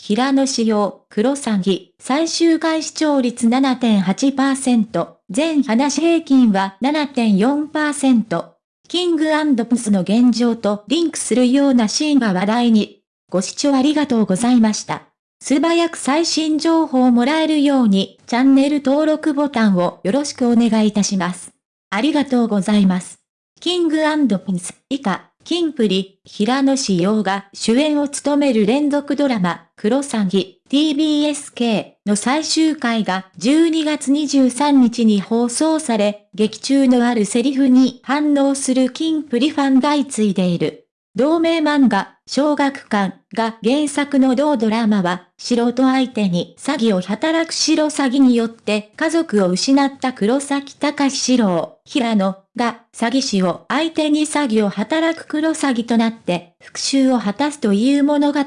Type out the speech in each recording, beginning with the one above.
平野仕様、黒詐欺、最終回視聴率7.8%、全話平均は7.4%。キングプスの現状とリンクするようなシーンが話題に。ご視聴ありがとうございました。素早く最新情報をもらえるように、チャンネル登録ボタンをよろしくお願いいたします。ありがとうございます。キングピンス以下。キンプリ、平野志陽が主演を務める連続ドラマ、クロサギ、TBSK の最終回が12月23日に放送され、劇中のあるセリフに反応するキンプリファンが相次いでいる。同名漫画、小学館が原作の同ドラマは、素人相手に詐欺を働く白詐欺によって家族を失った黒崎隆史郎、平野が詐欺師を相手に詐欺を働く黒詐欺となって復讐を果たすという物語。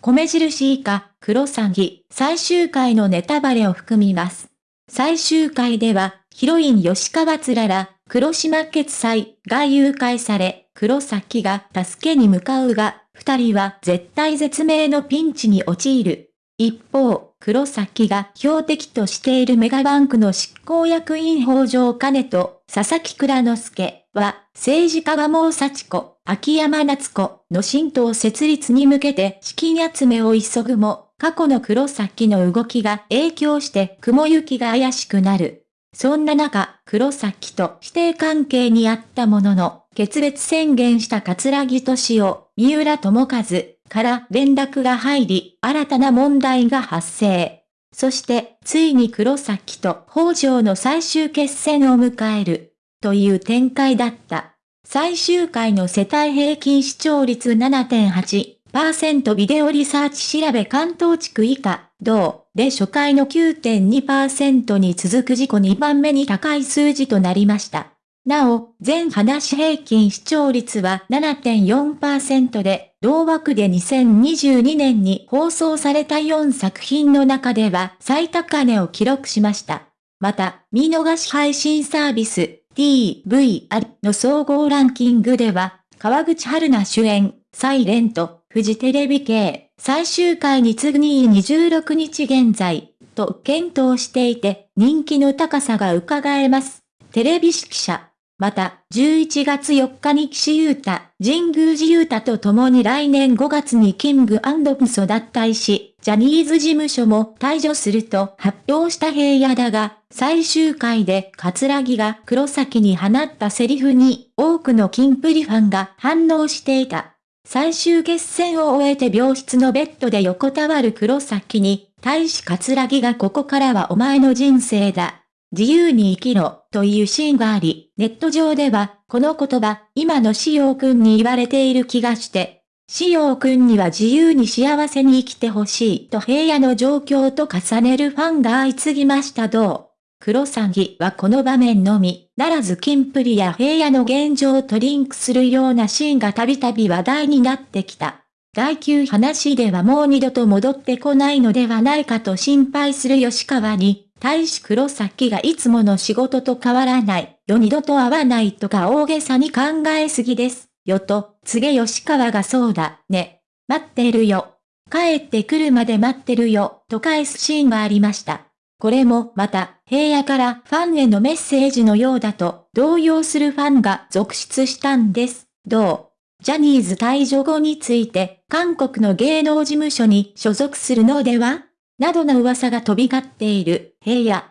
米印以下、黒詐欺、最終回のネタバレを含みます。最終回では、ヒロイン吉川つらら、黒島決済が誘拐され、黒崎が助けに向かうが、二人は絶対絶命のピンチに陥る。一方、黒崎が標的としているメガバンクの執行役員北条兼と佐々木倉之助は、政治家はもう幸子、秋山夏子の新党設立に向けて資金集めを急ぐも、過去の黒崎の動きが影響して雲行きが怪しくなる。そんな中、黒崎と指定関係にあったものの、決別宣言した桂木敏夫、三浦智和から連絡が入り、新たな問題が発生。そして、ついに黒崎と北条の最終決戦を迎える。という展開だった。最終回の世帯平均視聴率7.8%ビデオリサーチ調べ関東地区以下、同で初回の9.2%に続く自己2番目に高い数字となりました。なお、全話平均視聴率は7.4%で、同枠で2022年に放送された4作品の中では最高値を記録しました。また、見逃し配信サービス TVR の総合ランキングでは、川口春奈主演、サイレント、フジテレビ系、最終回に次ぎ26日現在、と検討していて、人気の高さが伺えます。テレビ指揮者。また、11月4日に岸優太、神宮寺優太と共に来年5月にキングプスを脱退し、ジャニーズ事務所も退場すると発表した平野だが、最終回で桂木が黒崎に放ったセリフに多くのキンプリファンが反応していた。最終決戦を終えて病室のベッドで横たわる黒崎に、対し桂木がここからはお前の人生だ。自由に生きろ、というシーンがあり、ネット上では、この言葉、今のしおくんに言われている気がして、しおくんには自由に幸せに生きてほしいと平野の状況と重ねるファンが相次ぎましたどう。黒詐欺はこの場面のみ、ならずキンプリや平野の現状とリンクするようなシーンがたびたび話題になってきた。第9話ではもう二度と戻ってこないのではないかと心配する吉川に、大使黒崎がいつもの仕事と変わらない、よ二度と会わないとか大げさに考えすぎです、よと、告げ吉川がそうだ、ね、待ってるよ。帰ってくるまで待ってるよ、と返すシーンがありました。これもまた、平野からファンへのメッセージのようだと、動揺するファンが続出したんです。どう？ジャニーズ退場後について、韓国の芸能事務所に所属するのでは？などの噂が飛び交っている平野。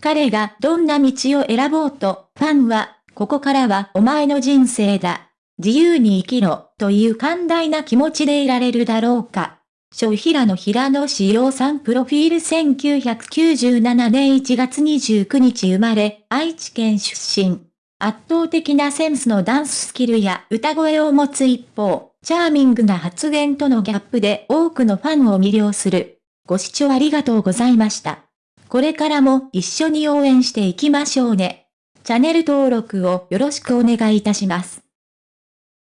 彼がどんな道を選ぼうと、ファンは、ここからはお前の人生だ。自由に生きろ、という寛大な気持ちでいられるだろうか。小平野平野志陽さんプロフィール1997年1月29日生まれ、愛知県出身。圧倒的なセンスのダンススキルや歌声を持つ一方、チャーミングな発言とのギャップで多くのファンを魅了する。ご視聴ありがとうございました。これからも一緒に応援していきましょうね。チャンネル登録をよろしくお願いいたします。